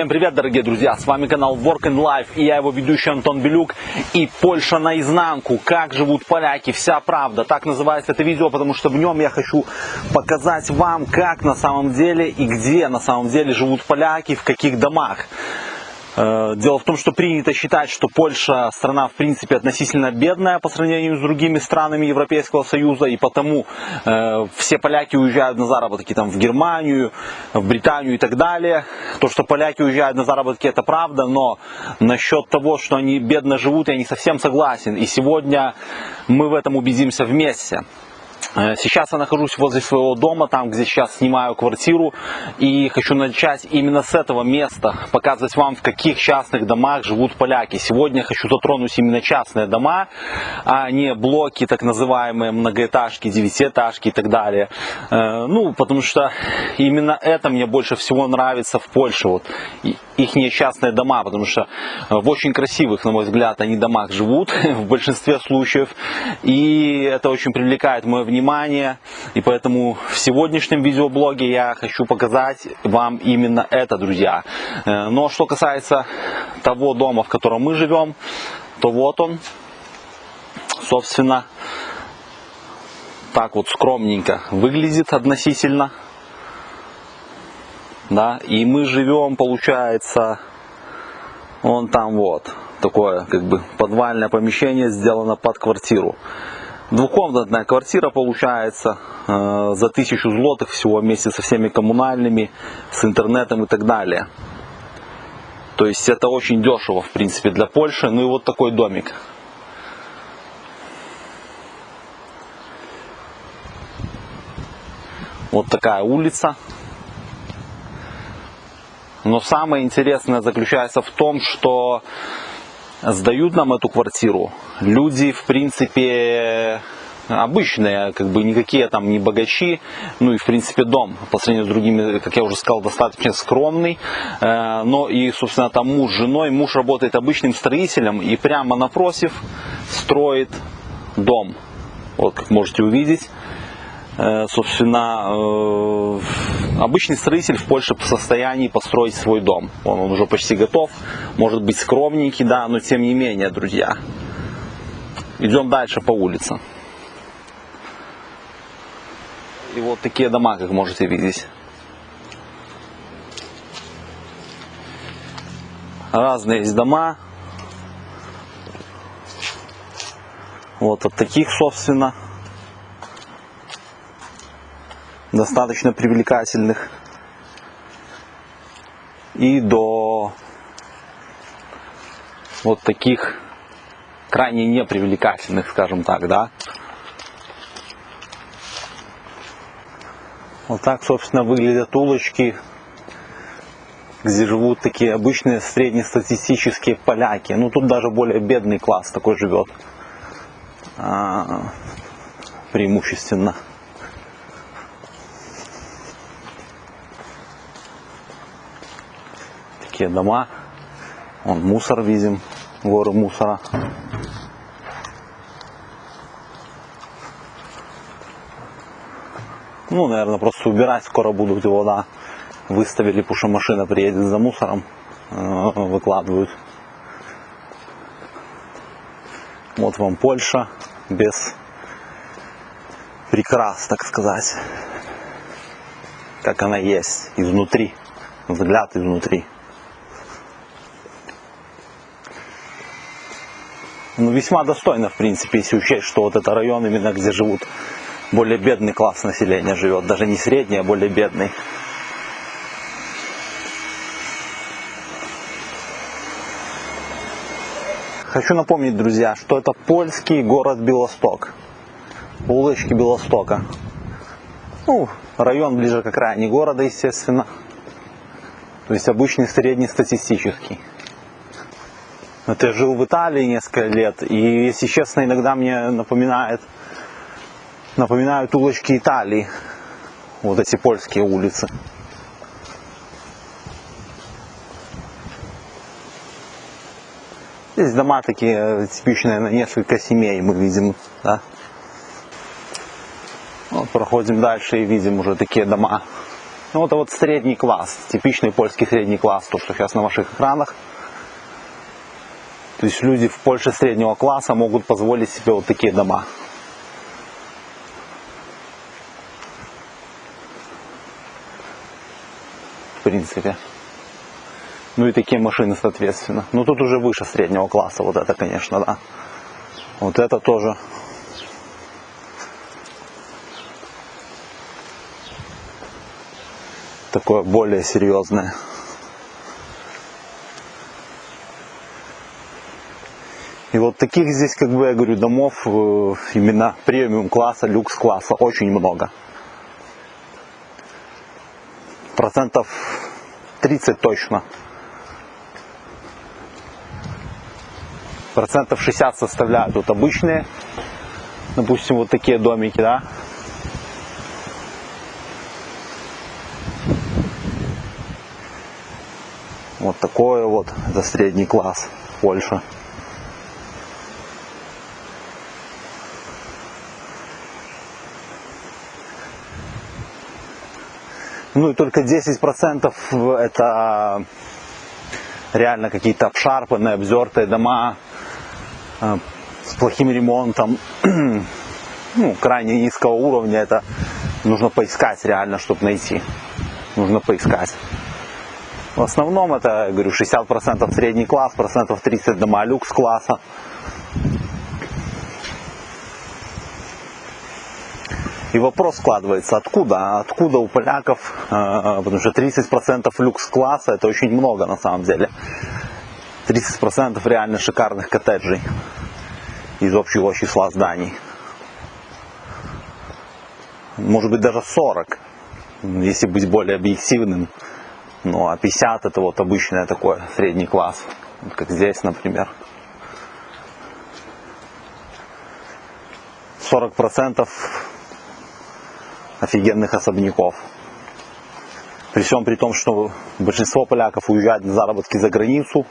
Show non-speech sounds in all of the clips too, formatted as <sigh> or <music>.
Всем привет, дорогие друзья! С вами канал Work and Life и я его ведущий Антон Белюк. И Польша наизнанку. Как живут поляки, вся правда. Так называется это видео, потому что в нем я хочу показать вам, как на самом деле и где на самом деле живут поляки, в каких домах. Э, дело в том, что принято считать, что Польша страна в принципе относительно бедная по сравнению с другими странами Европейского Союза, и потому э, все поляки уезжают на заработки там, в Германию, в Британию и так далее. То, что поляки уезжают на заработки, это правда, но насчет того, что они бедно живут, я не совсем согласен. И сегодня мы в этом убедимся вместе. Э, сейчас я нахожусь возле своего дома, там, где сейчас снимаю квартиру, и хочу начать именно с этого места, показывать вам, в каких частных домах живут поляки. Сегодня хочу затронуть именно частные дома, а не блоки, так называемые многоэтажки, девятиэтажки и так далее. Э, ну, потому что именно это мне больше всего нравится в Польше, вот их частные дома, потому что в очень красивых, на мой взгляд, они домах живут <laughs> в большинстве случаев, и это очень привлекает мое внимание. И поэтому в сегодняшнем видеоблоге я хочу показать вам именно это, друзья. Э, но что касается того дома, в котором мы живем, то вот он, собственно, так вот скромненько выглядит относительно. Да, и мы живем, получается, он там вот, такое как бы подвальное помещение сделано под квартиру. Двухкомнатная квартира получается э, за тысячу злотых всего вместе со всеми коммунальными, с интернетом и так далее. То есть это очень дешево в принципе для Польши. Ну и вот такой домик. Вот такая улица. Но самое интересное заключается в том, что сдают нам эту квартиру. Люди, в принципе, обычные, как бы никакие там не богачи, ну и в принципе дом. По сравнению с другими, как я уже сказал, достаточно скромный, э, но и, собственно, там муж с женой, муж работает обычным строителем и прямо напротив строит дом, вот как можете увидеть. Э, собственно, э, обычный строитель в Польше в состоянии построить свой дом. Он, он уже почти готов, может быть скромненький, да, но тем не менее, друзья. Идем дальше по улице. И вот такие дома, как можете видеть. Разные есть дома. Вот от таких, собственно достаточно привлекательных и до вот таких крайне непривлекательных, скажем так, да. Вот так, собственно, выглядят улочки, где живут такие обычные среднестатистические поляки. Ну, тут даже более бедный класс такой живет. А, преимущественно. Такие дома. Вон мусор видим, горы мусора. Ну, наверное, просто убирать скоро будут его, да. Выставили, потому что машина приедет за мусором, э, выкладывают. Вот вам Польша без прикрас, так сказать. Как она есть изнутри, взгляд изнутри. Ну, весьма достойно, в принципе, если учесть, что вот это район именно, где живут более бедный класс населения живет, даже не средний, а более бедный. Хочу напомнить, друзья, что это польский город Белосток. Улочки Белостока. Ну, район ближе к окраине города, естественно. То есть обычный среднестатистический. Вот я жил в Италии несколько лет, и, если честно, иногда мне напоминает, напоминают улочки Италии, вот эти польские улицы. Здесь дома такие типичные на несколько семей мы видим, да. Вот проходим дальше и видим уже такие дома Ну, это вот средний класс, типичный польский средний класс, то, что сейчас на ваших экранах. То есть люди в Польше среднего класса могут позволить себе вот такие дома. В принципе. Ну и такие машины, соответственно. Ну тут уже выше среднего класса, вот это, конечно, да. Вот это тоже такое более серьезное. Вот таких здесь, как бы я говорю, домов э, именно премиум класса, люкс класса очень много. Процентов 30 точно. Процентов 60 составляют вот обычные, допустим, вот такие домики, да. Вот такое вот, за средний класс Польша. Ну и только 10% это реально какие-то обшарпанные, обзертые дома э, с плохим ремонтом, <clears throat> ну, крайне низкого уровня. Это нужно поискать реально, чтобы найти. Нужно поискать. В основном это, говорю, 60% средний класс, процентов 30 дома люкс класса. И вопрос складывается, откуда? Откуда у поляков, э, потому что 30% люкс-класса это очень много на самом деле. 30% реально шикарных коттеджей из общего числа зданий. Может быть даже 40, если быть более объективным. Ну а 50 это вот обычное такое, средний класс, как здесь, например. 40% офигенных особняков. При всем при том, что большинство поляков уезжают на заработки за границу.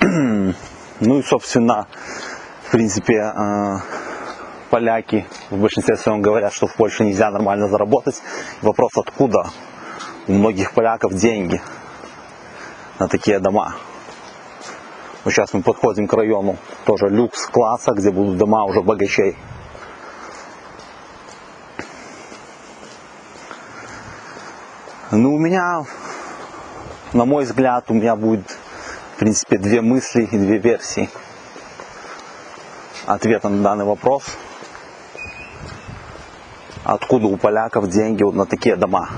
<clears throat> Ну и, собственно, в принципе, э, поляки в большинстве своем говорят, что в Польше нельзя нормально заработать. Вопрос, откуда у многих поляков деньги на такие дома. Вот сейчас мы подходим к району тоже люкс класса, где будут дома уже богачей. Ну, у меня, на мой взгляд, у меня будет, в принципе, две мысли и две версии ответа на данный вопрос. Откуда у поляков деньги вот на такие дома?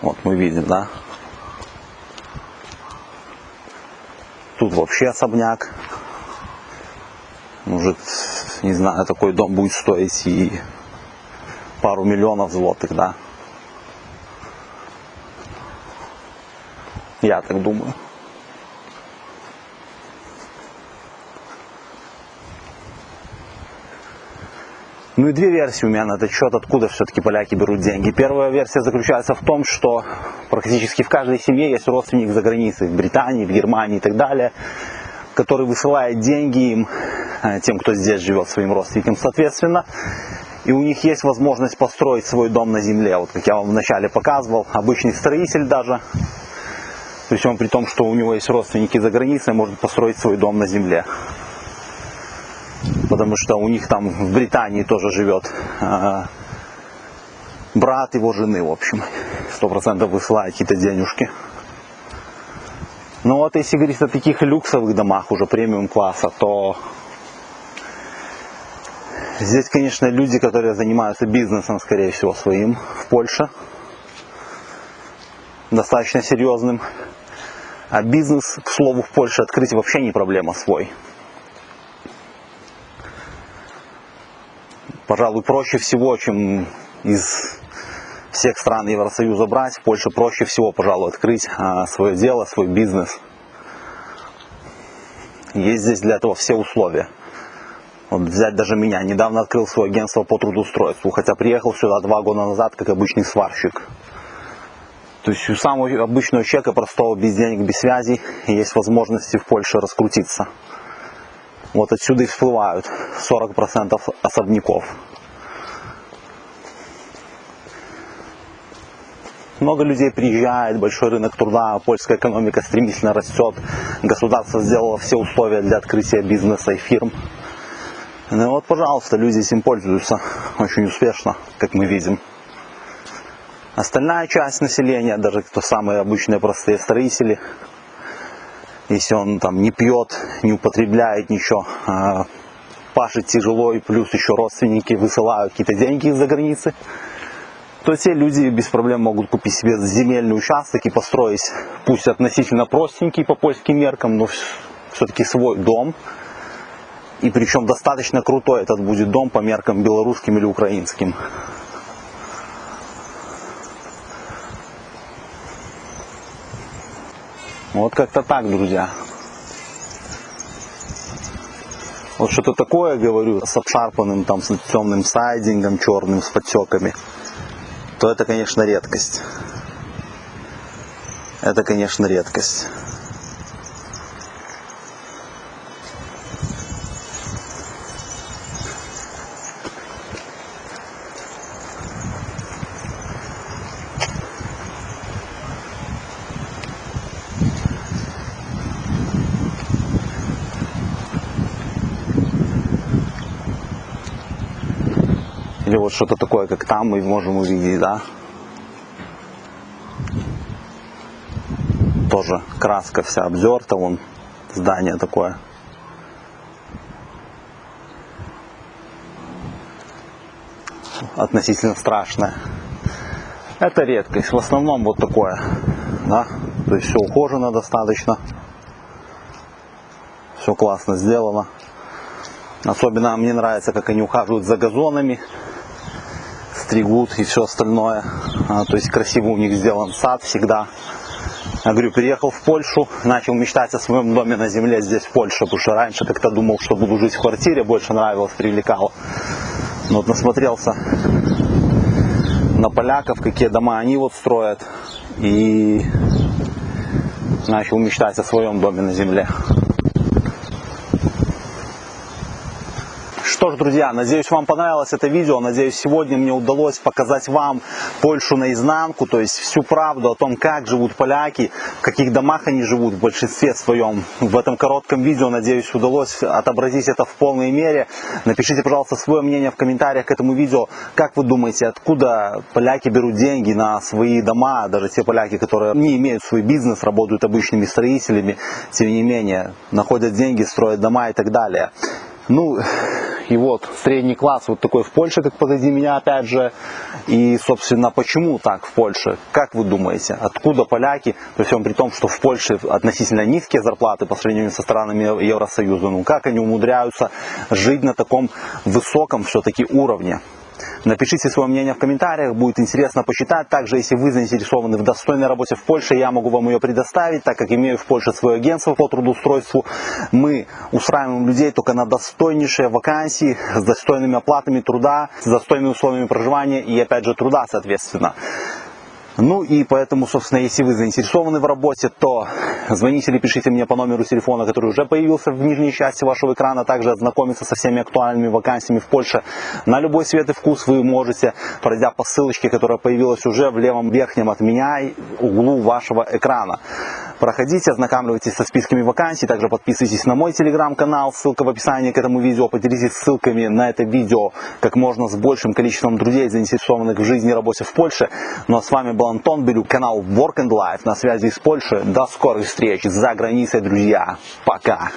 Вот мы видим, да? Тут вообще особняк. Может, не знаю, такой дом будет стоить и пару миллионов злотых, да. Я так думаю. Ну и две версии у меня на этот счет, откуда все-таки поляки берут деньги. Первая версия заключается в том, что практически в каждой семье есть родственник за границей, в Британии, в Германии и так далее, который высылает деньги им <laughs> тем, кто здесь живет, своим родственникам, соответственно. И у них есть возможность построить свой дом на земле. Вот как я вам вначале показывал, обычный строитель даже, при всем при том, что у него есть родственники за границей, может построить свой дом на земле. Потому что у них там в Британии тоже живет э, брат его жены, в общем. Сто процентов высылает какие-то денежки. Но вот если говорить о таких люксовых домах, уже премиум класса, то Здесь, конечно, люди, которые занимаются бизнесом, скорее всего, своим в Польше. Достаточно серьезным. А бизнес, к слову, в Польше открыть вообще не проблема свой. Пожалуй, проще всего, чем из всех стран Евросоюза брать, в Польше проще всего, пожалуй, открыть а, свое дело, свой бизнес. Есть здесь для этого все условия. Вот взять даже меня. Недавно открыл свое агентство по трудоустройству, хотя приехал сюда два года назад как обычный сварщик. То есть у самого обычного человека, простого, без денег, без связей, есть возможности в Польше раскрутиться. Вот отсюда и всплывают 40% особняков. Много людей приезжает, большой рынок труда, польская экономика стремительно растет, государство сделало все условия для открытия бизнеса и фирм. Ну вот, пожалуйста, люди этим пользуются очень успешно, как мы видим. Остальная часть населения, даже кто самые обычные простые строители, если он там не пьет, не употребляет ничего, а пашет тяжело и плюс еще родственники высылают какие-то деньги из-за границы, то те люди без проблем могут купить себе земельный участок и построить, пусть относительно простенький по польским меркам, но все-таки свой дом. И причем достаточно крутой этот будет дом по меркам белорусским или украинским. Вот как-то так, друзья. Вот что-то такое, говорю, с обшарпанным там, с темным сайдингом черным, с подтеками то это, конечно, редкость. Это, конечно, редкость. Вот что-то такое, как там мы можем увидеть, да? Тоже краска вся обзерта, вон здание такое. Относительно страшное. Это редкость. В основном вот такое. Да? То есть все ухожено достаточно. Все классно сделано. Особенно мне нравится, как они ухаживают за газонами стригут и все остальное. А, то есть красиво у них сделан сад всегда. Я говорю, переехал в Польшу, начал мечтать о своем доме на земле здесь, в Польше, потому что раньше как-то думал, что буду жить в квартире, больше нравилось, привлекало. Но вот насмотрелся на поляков, какие дома они вот строят, и начал мечтать о своем доме на земле. Что ж, друзья, надеюсь, вам понравилось это видео. Надеюсь, сегодня мне удалось показать вам Польшу наизнанку, то есть всю правду о том, как живут поляки, в каких домах они живут в большинстве своем. В этом коротком видео, надеюсь, удалось отобразить это в полной мере. Напишите, пожалуйста, свое мнение в комментариях к этому видео. Как вы думаете, откуда поляки берут деньги на свои дома, даже те поляки, которые не имеют свой бизнес, работают обычными строителями, тем не менее, находят деньги, строят дома и так далее. Ну, и вот средний класс вот такой в Польше, как позади меня опять же. И, собственно, почему так в Польше? Как вы думаете, откуда поляки, при всем при том, что в Польше относительно низкие зарплаты по сравнению со странами Евросоюза, ну как они умудряются жить на таком высоком все-таки уровне? Напишите свое мнение в комментариях, будет интересно почитать. Также, если вы заинтересованы в достойной работе в Польше, я могу вам ее предоставить, так как имею в Польше свое агентство по трудоустройству. Мы устраиваем людей только на достойнейшие вакансии, с достойными оплатами труда, с достойными условиями проживания и, опять же, труда, соответственно. Ну и поэтому, собственно, если вы заинтересованы в работе, то звоните или пишите мне по номеру телефона, который уже появился в нижней части вашего экрана. Также ознакомиться со всеми актуальными вакансиями в Польше на любой цвет и вкус вы можете, пройдя по ссылочке, которая появилась уже в левом верхнем от меня углу вашего экрана. Проходите, ознакомьтесь со списками вакансий, также подписывайтесь на мой телеграм-канал, ссылка в описании к этому видео. Поделитесь ссылками на это видео как можно с большим количеством друзей, заинтересованных в жизни и работе в Польше. Ну а с вами был Антон Белюк, канал Work and Life на связи из Польши. До скорых встреч за границей, друзья. Пока!